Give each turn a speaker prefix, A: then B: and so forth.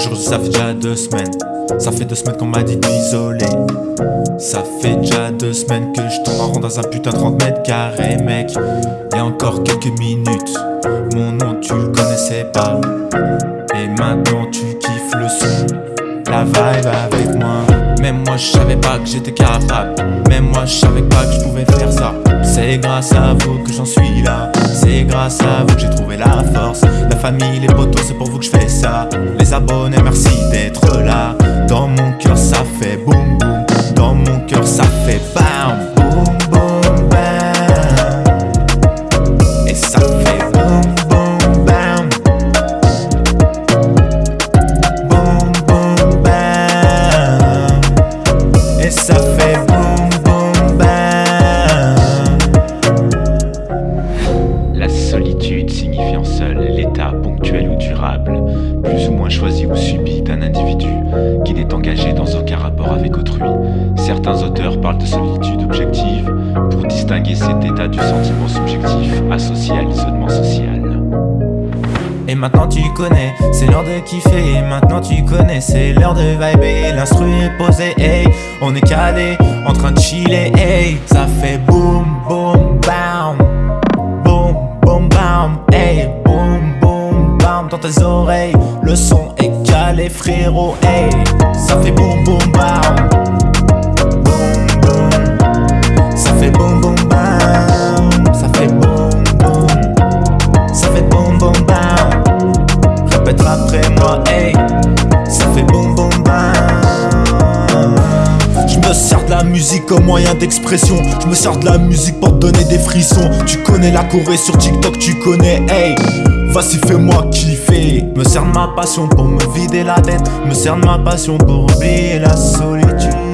A: ça fait déjà deux semaines. Ça fait deux semaines qu'on m'a dit d'isoler. Ça fait déjà deux semaines que je tourne en rond dans un putain de 30 mètres carrés mec. Y'a encore quelques minutes. Mon nom tu le connaissais pas. Et maintenant tu kiffes le son. La vibe avec moi. Même moi je savais pas que j'étais capable. Même moi je savais pas que je pouvais faire ça C'est grâce à vous que j'en suis là. C'est grâce à vous que j'ai trouvé la force. La famille, les potos, c'est pour vous que je fais ça. Les abonnés, merci d'être là. Dans mon cœur ça fait boum boum. Dans mon cœur ça fait bam Boum boum bam. Et ça fait boum boum bam. Boum boum bam. Et ça fait
B: solitude signifiant seul l'état ponctuel ou durable, plus ou moins choisi ou subi d'un individu qui n'est engagé dans aucun rapport avec autrui. Certains auteurs parlent de solitude objective pour distinguer cet état du sentiment subjectif associé à l'isolement social.
A: Et maintenant tu connais, c'est l'heure de kiffer. Et maintenant tu connais, c'est l'heure de vibrer L'instru est posé, hey. On est calé, en train de chiller, hey. Ça fait boum boum bam tes oreilles. Le son est calé frérot, Ça fait boum boum bam Boum. Ça fait boum boum bam Ça fait boum Ça fait boum boum bam Répète après moi, Ça fait boum boum Je me sers de la musique comme moyen d'expression. Je me sers de la musique pour te donner des frissons. Tu connais la Corée sur TikTok, tu connais, hey. Vas-y fais-moi kiffer. Me sers de ma passion pour me vider la tête. Me sers de ma passion pour oublier la solitude